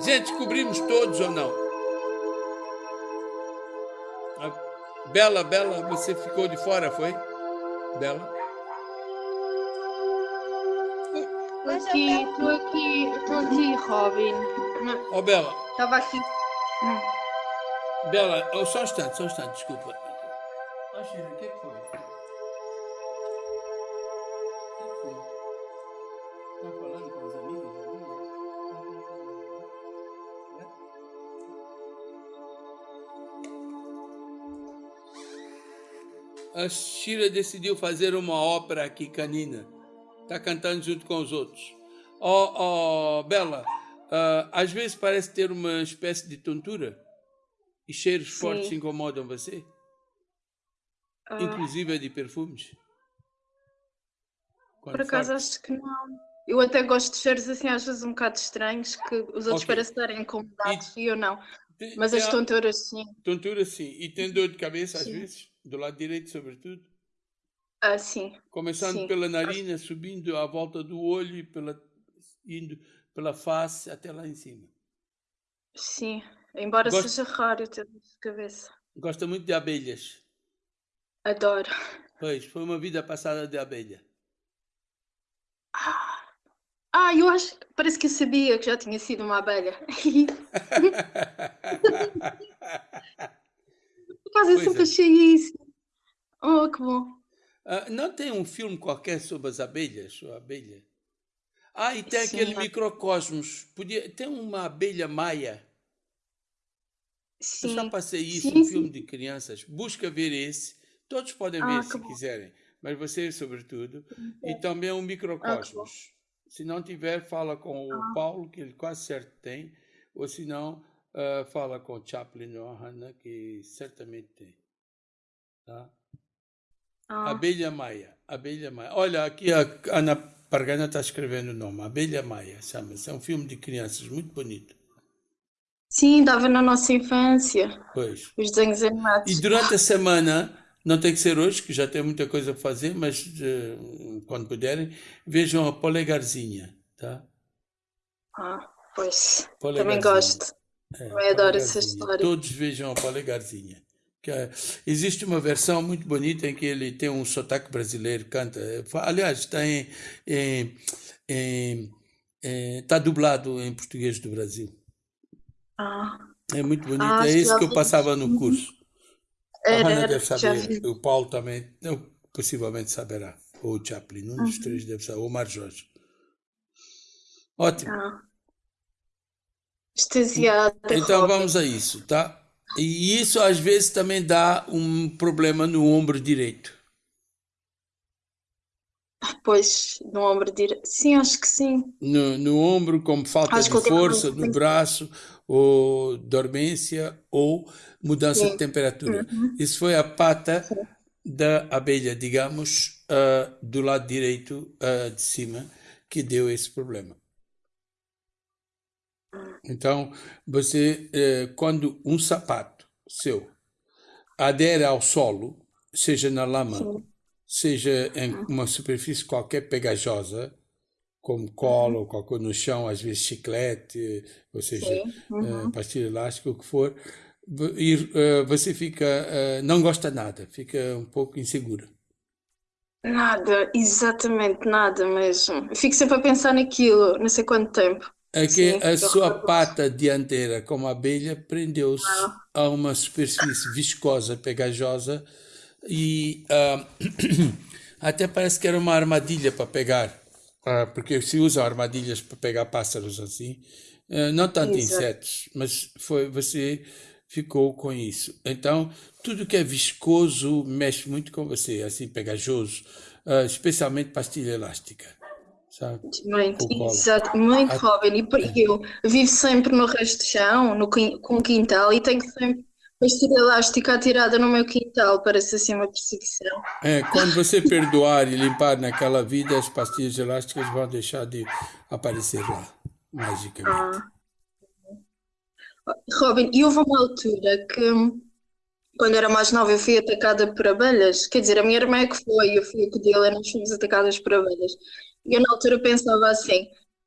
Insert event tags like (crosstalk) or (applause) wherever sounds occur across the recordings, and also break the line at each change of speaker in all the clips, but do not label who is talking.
Gente, cobrimos todos ou não? Ah, Bela, Bela, você ficou de fora, foi? Bela?
Estou aqui, estou aqui, estou aqui, Robin.
Ó, oh, Bela.
Estava aqui.
Bela, oh, só um instante, só um instante, desculpa. Ah, Chira, o que é que foi? A Shira decidiu fazer uma ópera aqui canina. Está cantando junto com os outros. Ó, oh, oh, Bela, uh, às vezes parece ter uma espécie de tontura. E cheiros Sim. fortes incomodam você? Uh... Inclusive de perfumes?
Quando por acaso acho que não. Eu até gosto de cheiros assim, às vezes um bocado estranhos, que os outros okay. parecem incomodados e... e eu não. Mas as tonturas sim.
Tonturas sim. E tem dor de cabeça sim. às vezes? Do lado direito, sobretudo?
Ah, sim.
Começando
sim.
pela narina, subindo à volta do olho, pela, indo pela face até lá em cima.
Sim. Embora seja raro ter dor de cabeça.
Gosta muito de abelhas?
Adoro.
Pois, foi uma vida passada de abelha.
Ah, ah eu acho. Parece que eu sabia que já tinha sido uma abelha. (laughs) Por causa eu sempre é. achei isso. Oh, que bom.
Uh, não tem um filme qualquer sobre as abelhas, ou abelha? Ah, e tem Sim, aquele é. microcosmos. Podia, tem uma abelha maia. Sim. Eu já passei isso, sim, um filme de crianças. Busca ver esse. Todos podem ver ah, se bom. quiserem, mas você, sobretudo. E também um microcosmos. Ah, se não tiver, fala com o ah. Paulo, que ele quase certo tem, ou se não, uh, fala com o Chaplin ou a Hannah, que certamente tem. Tá? Ah. Abelha Maia. Abelha Maia. Olha, aqui a Ana Pargana está escrevendo o nome. Abelha Maia, chama-se. É um filme de crianças muito bonito.
Sim, dava na nossa infância.
Pois.
Os desenhos animados.
E durante a semana, não tem que ser hoje, que já tem muita coisa a fazer, mas uh, quando puderem, vejam a Polegarzinha, tá?
Ah, pois. Também gosto. É, Também adoro essa história.
Todos vejam a Polegarzinha. Que, é, existe uma versão muito bonita em que ele tem um sotaque brasileiro, canta. Aliás, está em, em, em, em está dublado em português do Brasil.
Ah.
É muito bonito. Ah, é isso que eu passava no curso. Era, a deve saber. O Paulo também, não, possivelmente saberá. Ou o Chaplin, um dos uhum. três deve saber. Ou o Mar Jorge. Ótimo. Ah. Então vamos a isso, tá? E isso às vezes também dá um problema no ombro direito.
Pois, no ombro direito. Sim, acho que sim.
No, no ombro, como falta acho de força, no braço, ou dormência, ou mudança sim. de temperatura. Uhum. Isso foi a pata sim. da abelha, digamos, uh, do lado direito uh, de cima, que deu esse problema. Então, você, uh, quando um sapato seu adere ao solo, seja na lama, sim seja em uhum. uma superfície qualquer pegajosa, como colo, uhum. ou qualquer no chão, às vezes chiclete, ou seja, uhum. uh, pastilha elástica, o que for, e uh, você fica, uh, não gosta nada, fica um pouco insegura.
Nada, exatamente nada mesmo. fico sempre a pensar naquilo, não sei quanto tempo.
É que Sim, a sua pata dianteira, como abelha, prendeu-se ah. a uma superfície viscosa, pegajosa, e uh, (clears throat) até parece que era uma armadilha para pegar, uh, porque se usam armadilhas para pegar pássaros assim, uh, não tanto Exato. insetos, mas foi você ficou com isso. Então, tudo que é viscoso mexe muito com você, assim, pegajoso, especialmente pastilha elástica. Sabe?
Muito, exato, muito, Robin. E (laughs) eu vivo sempre no resto chão, no, com quintal, e tenho sempre Pastilha elástica atirada no meu quintal, parece assim uma perseguição.
É, quando você perdoar e limpar naquela vida, as pastilhas elásticas vão deixar de aparecer lá, magicamente. Ah.
Robin, e houve uma altura que, quando era mais nova, eu fui atacada por abelhas. Quer dizer, a minha irmã é que foi, eu fui a Codila, nós fomos atacadas por abelhas. E eu, na altura, pensava assim: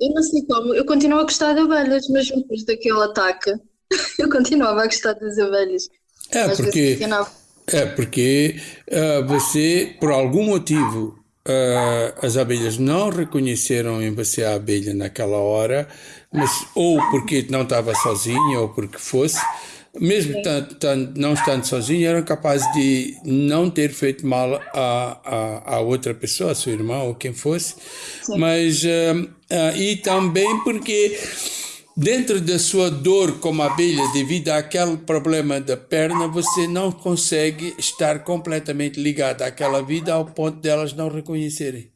Eu não sei como, eu continuo a gostar de abelhas, mesmo depois daquele ataque. (laughs) Eu continuava a gostar das abelhas.
É porque, é porque uh, você, por algum motivo, uh, as abelhas não reconheceram em você a abelha naquela hora, mas ou porque não estava sozinha ou porque fosse, mesmo não estando sozinho, eram capazes de não ter feito mal a, a, a outra pessoa, a sua irmã ou quem fosse, Sim. mas uh, e também porque dentro da sua dor como abelha, devido àquele problema da perna, você não consegue estar completamente ligado àquela vida ao ponto delas não reconhecerem.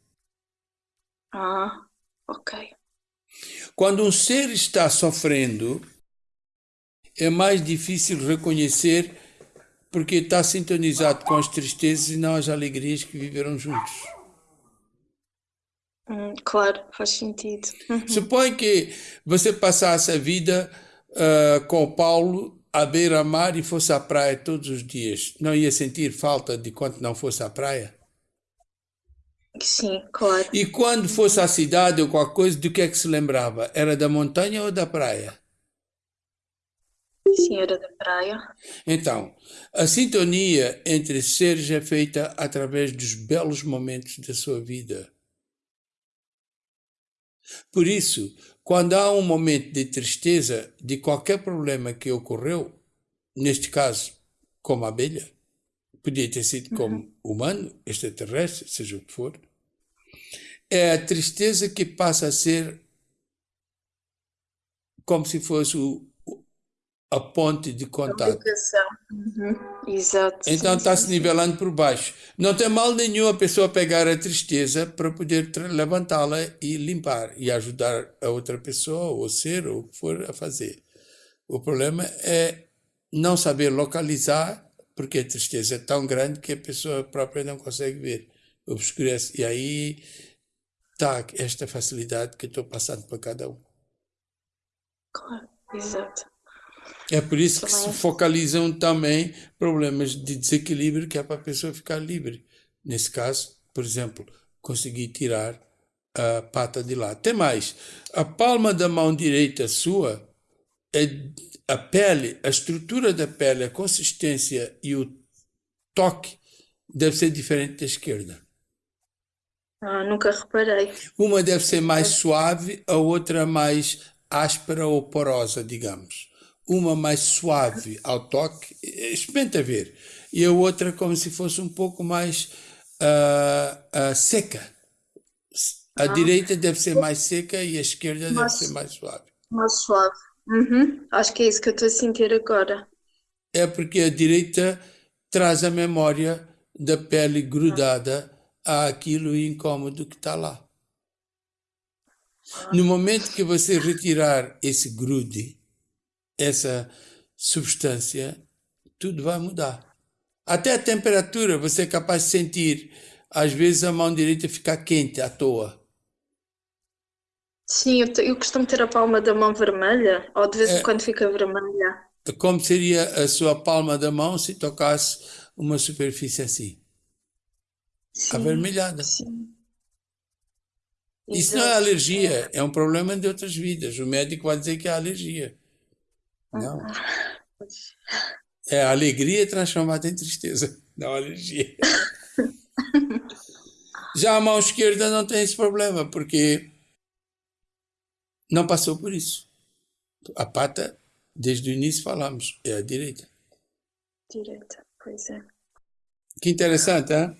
Ah, ok.
Quando um ser está sofrendo, é mais difícil reconhecer porque está sintonizado com as tristezas e não as alegrias que viveram juntos.
Hum, claro, faz sentido.
Uhum. Supõe que você passasse a vida uh, com o Paulo à beira-mar e fosse à praia todos os dias. Não ia sentir falta de quando não fosse à praia?
Sim, claro.
E quando fosse à cidade ou qualquer coisa, do que é que se lembrava? Era da montanha ou da praia?
Senhora da Praia.
Então, a sintonia entre seres é feita através dos belos momentos da sua vida. Por isso, quando há um momento de tristeza de qualquer problema que ocorreu, neste caso, como a abelha, podia ter sido como uhum. humano, extraterrestre, seja o que for, é a tristeza que passa a ser como se fosse o, a ponte de contato.
Uhum. Exato.
Então está se nivelando por baixo. Não tem mal nenhum a pessoa pegar a tristeza para poder levantá-la e limpar e ajudar a outra pessoa, ou ser, ou o que for a fazer. O problema é não saber localizar, porque a tristeza é tão grande que a pessoa própria não consegue ver, obscurece. E aí está esta facilidade que estou passando para cada um.
Claro, exato.
É por isso que se focalizam também problemas de desequilíbrio que é para a pessoa ficar livre. Nesse caso, por exemplo, conseguir tirar a pata de lá. Tem mais, a palma da mão direita sua, é a pele, a estrutura da pele, a consistência e o toque deve ser diferente da esquerda.
Ah, nunca reparei.
Uma deve ser mais suave, a outra mais áspera ou porosa, digamos uma mais suave ao toque, experimenta ver, e a outra como se fosse um pouco mais uh, uh, seca. A ah. direita deve ser mais seca e a esquerda deve ser mais suave.
Mais suave. Uhum. Acho que é isso que eu estou a sentir agora.
É porque a direita traz a memória da pele grudada àquilo incômodo que está lá. No momento que você retirar esse grude, essa substância, tudo vai mudar. Até a temperatura, você é capaz de sentir, às vezes a mão direita fica quente à toa.
Sim, eu, eu costumo ter a palma da mão vermelha, ou de vez em é, quando fica vermelha.
Como seria a sua palma da mão se tocasse uma superfície assim? Sim, avermelhada. Sim. Isso não é alergia, é um problema de outras vidas. O médico vai dizer que é alergia. Não. É a alegria transformada em tristeza, (laughs) não alergia. (laughs) Já a mão esquerda não tem esse problema, porque não passou por isso. A pata, desde o início falamos, é a direita.
Direita, pois é.
Que interessante, hein?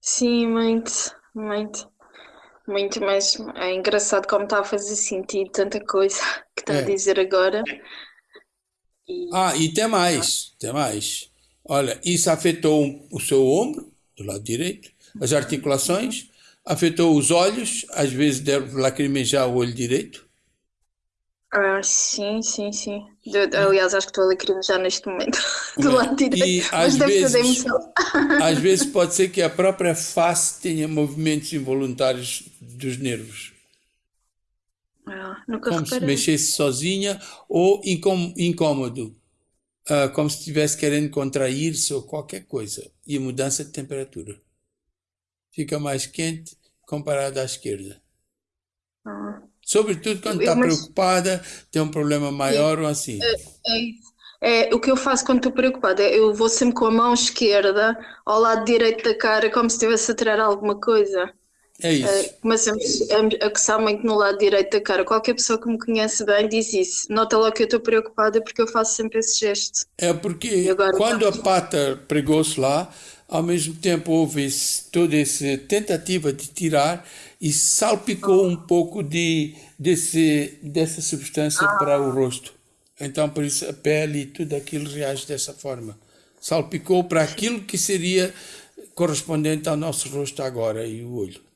Sim, muito, muito. Muito, mas é engraçado como está a fazer sentido tanta coisa (laughs) que está é. a dizer agora.
E... Ah, e tem mais, tem mais. Olha, isso afetou o seu ombro, do lado direito, as articulações, afetou os olhos, às vezes deve lacrimejar o olho direito.
Ah, sim, sim, sim. aliás, acho que estou a lacrimejar neste momento do lado direito.
Às vezes, (laughs) às vezes pode ser que a própria face tenha movimentos involuntários dos nervos.
Ah, nunca
como
reparei.
se mexesse sozinha ou incômodo, uh, como se estivesse querendo contrair-se ou qualquer coisa. E mudança de temperatura. Fica mais quente comparado à esquerda.
Ah
Sobretudo quando está mas... preocupada, tem um problema maior ou assim.
É, é isso. É, o que eu faço quando estou preocupada é eu vou sempre com a mão esquerda ao lado direito da cara, como se estivesse a tirar alguma coisa.
É isso. É,
começo a, a coçar muito no lado direito da cara. Qualquer pessoa que me conhece bem diz isso. Nota logo que eu estou preocupada porque eu faço sempre esse gesto.
É porque agora, quando a pata pregou-se lá, ao mesmo tempo houve esse, toda essa tentativa de tirar e salpicou um pouco de, desse, dessa substância ah. para o rosto. Então, por isso, a pele e tudo aquilo reage dessa forma. Salpicou para aquilo que seria correspondente ao nosso rosto agora e o olho.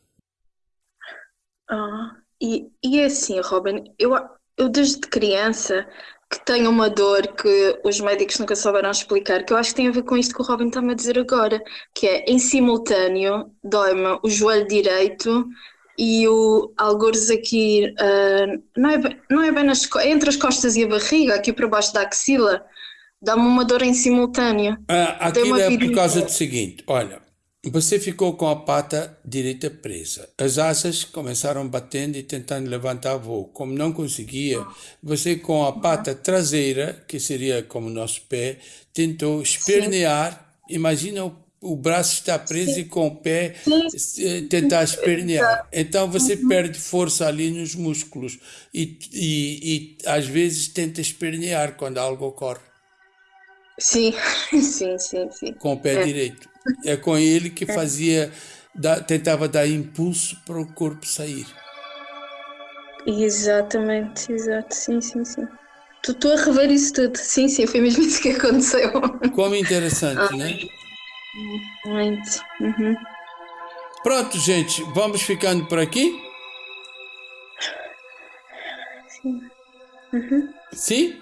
Ah, e, e é assim, Robin, eu, eu desde criança que tenho uma dor que os médicos nunca souberam explicar, que eu acho que tem a ver com isto que o Robin está-me a dizer agora, que é em simultâneo dói-me o joelho direito e o algures aqui, uh, não, é bem, não é bem nas, é entre as costas e a barriga, aqui para baixo da axila, dá-me uma dor em simultâneo.
Ah, aquilo é por causa do seguinte, olha, você ficou com a pata direita presa. As asas começaram batendo e tentando levantar voo. Como não conseguia, você com a pata traseira, que seria como o nosso pé, tentou espernear. Imagina o, o, braço está preso e com o pé Sim. tentar espernear. Então você uhum. perde força ali nos músculos e, e, e às vezes tenta espernear quando algo ocorre.
Sim, (laughs) sim, sim, sim.
Com o pé é. direito. É com ele que fazia, tentava dar impulso para o corpo sair.
Exatamente, exato, sim, sim, sim. Estou a rever isso tudo. Sim, sim, foi mesmo (laughs) isso que aconteceu.
Como interessante, né?
Muito. Uhum.
Pronto, gente, vamos ficando por aqui?
Sim. Uhum.
Sim?